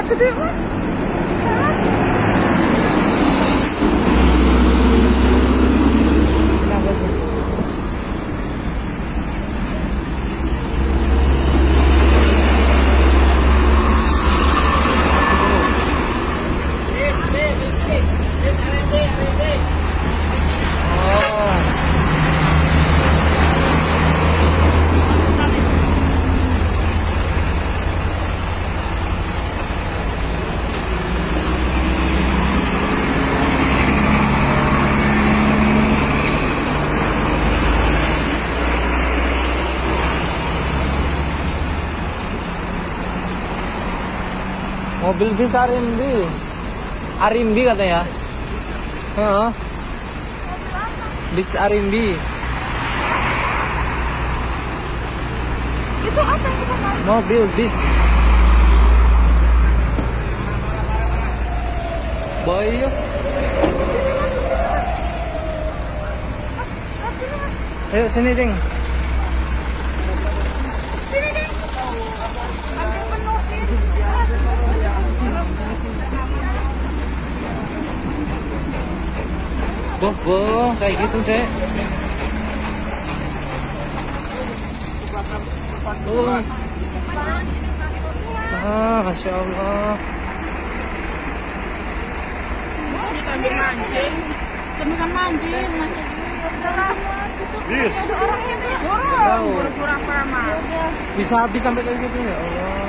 That's a good one. Mobil bis Arimbi. Arimbi katanya. Heeh. Bis Arimbi. Itu apa yang kita mau? Mobil bis. Boy. Ayo sini ding. Boh, boh, kayak gitu deh. Oh. Ah, masya Allah. Sambil mancing. Sambil mancing, mancing. Masih ada. Tahu. Pura-pura apa Bisa habis sampai kayak gitu ya Allah.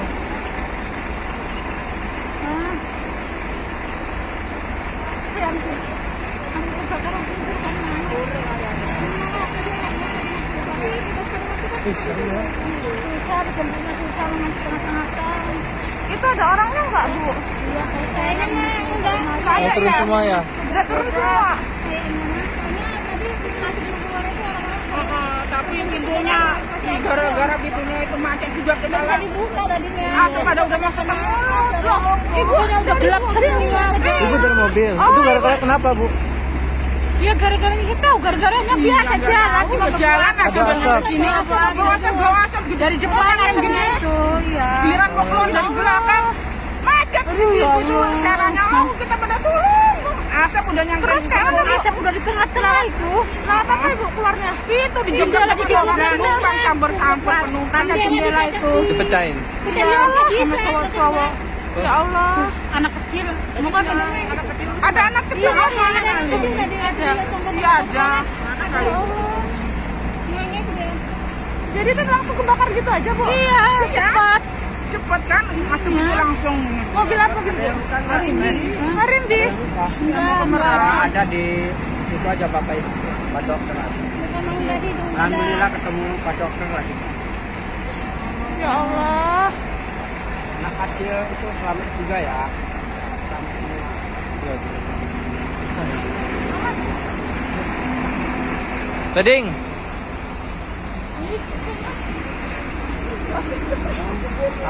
Ya. Itu ada orangnya nggak bu? Kayaknya enggak. Mau turun semua ya? Udah turun semua. Oh, tapi pintunya gara-gara pintunya itu macet juga ke dalam. dibuka tadinya. Asap pada udah masuk ke mulut. Ibu udah gelap semua. Ibu dari mobil. Itu gara-gara kenapa, Bu? Ya gara-gara kita tahu gara-garanya biasa jalan Mau jalan aja dari sini. Bawa asap gitu. dari depan yang gini. itu ya. Giliran mau keluar dari belakang. Macet di sini. Itu caranya mau kita pada turun. Asap udah nyangkut. Terus sekarang asap udah di tengah-tengah itu. Nah, apa ibu keluarnya? Itu di jendela di bawah penumpang campur-campur penumpang kaca jendela itu. Dipecahin. Iya, Sama cowok-cowok. Ya Allah, anak kecil. Bukan Anak kecil. Ada anak kecil. Iya, ada anak kecil ada. Iya ada. Jadi itu langsung kebakar gitu aja, Bu? Iya, cepat. Cepet kan masuk itu langsung. Mobil apa gitu? Harimbi. Harimbi. Merah. ada di itu aja bapak itu pak dokter alhamdulillah ketemu pak dokter lagi Ya Allah. Anak kecil itu selamat juga ya Tading.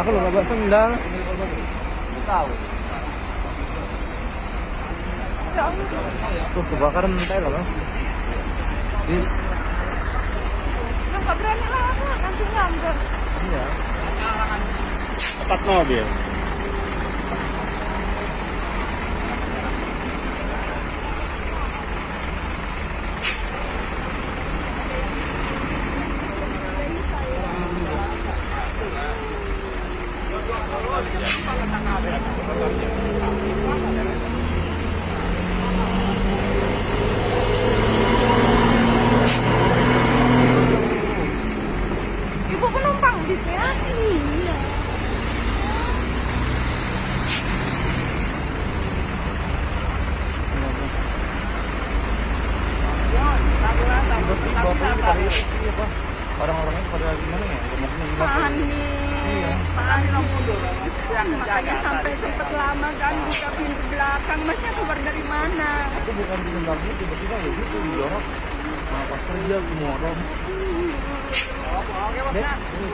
Aku nggak bawa sendal. Tahu. Tuh kebakaran mental loh mas. Bis. Ya nggak berani lah aku nanti nyamber. Iya. Empat mobil. Ibu penumpang bisnya? Iya. Orang-orangnya pada gimana ya? Gemuknya gila. Panik. Makanya sampai sempat lama kan buka pintu belakang. Masnya keluar dari mana? Aku bukan di sendalnya tiba-tiba ya gitu didorong. Nah, pas kerja semua orang. Dek, ini